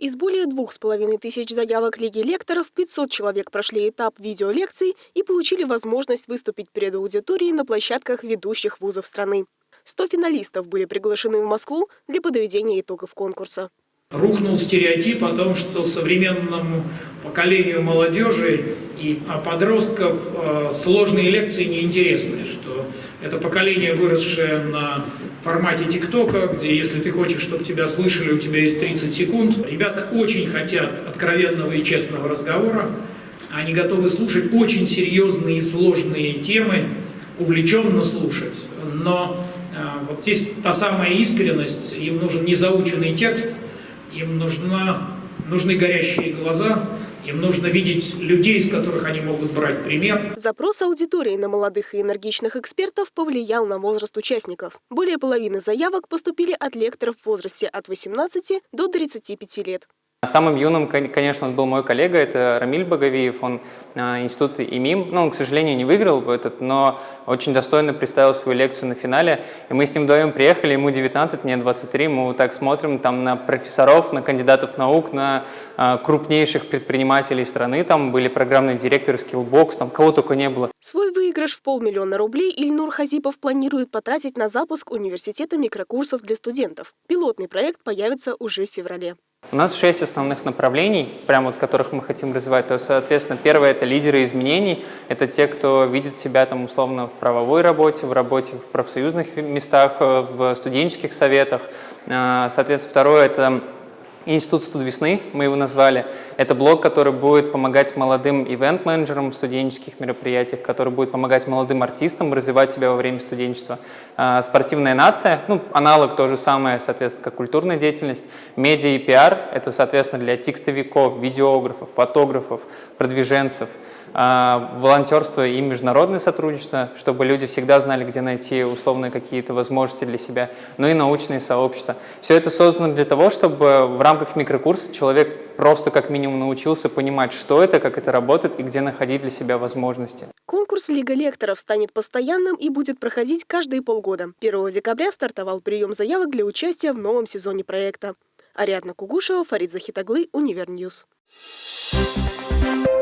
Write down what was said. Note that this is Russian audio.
Из более двух с половиной тысяч заявок Лиги лекторов 500 человек прошли этап видеолекций и получили возможность выступить перед аудиторией на площадках ведущих вузов страны. 100 финалистов были приглашены в Москву для подведения итогов конкурса. Рухнул стереотип о том, что современному поколению молодежи и подростков э, сложные лекции неинтересны, что это поколение, выросшее на формате ТикТока, где если ты хочешь, чтобы тебя слышали, у тебя есть 30 секунд. Ребята очень хотят откровенного и честного разговора. Они готовы слушать очень серьезные и сложные темы, увлеченно слушать. Но э, вот здесь та самая искренность, им нужен незаученный текст, им нужна, нужны горящие глаза, им нужно видеть людей, из которых они могут брать пример. Запрос аудитории на молодых и энергичных экспертов повлиял на возраст участников. Более половины заявок поступили от лекторов в возрасте от 18 до 35 лет. Самым юным, конечно, был мой коллега, это Рамиль Боговиев, он э, институт ИМИМ, ну, он, к сожалению, не выиграл этот, но очень достойно представил свою лекцию на финале, и мы с ним вдвоем приехали, ему 19, мне 23, мы вот так смотрим там на профессоров, на кандидатов наук, на э, крупнейших предпринимателей страны, там были программные директоры Skillbox, там кого только не было. Свой выигрыш в полмиллиона рублей Ильнур Хазипов планирует потратить на запуск университета микрокурсов для студентов. Пилотный проект появится уже в феврале. У нас шесть основных направлений, прямо вот которых мы хотим развивать. То есть, соответственно, первое – это лидеры изменений. Это те, кто видит себя там условно в правовой работе, в работе в профсоюзных местах, э, в студенческих советах. Э, соответственно, второе – это Институт студ мы его назвали. Это блог, который будет помогать молодым ивент-менеджерам в студенческих мероприятиях, который будет помогать молодым артистам развивать себя во время студенчества. А, спортивная нация, ну, аналог то же самое, соответственно, как культурная деятельность. Медиа и пиар – это, соответственно, для текстовиков, видеографов, фотографов, продвиженцев – а, волонтерство и международное сотрудничество, чтобы люди всегда знали, где найти условные какие-то возможности для себя, ну и научные сообщества. Все это создано для того, чтобы в рамках микрокурса человек просто как минимум научился понимать, что это, как это работает и где находить для себя возможности. Конкурс Лига лекторов станет постоянным и будет проходить каждые полгода. 1 декабря стартовал прием заявок для участия в новом сезоне проекта. Ариадна Кугушева, Фарид Захитаглы, Универньюз. Thank you.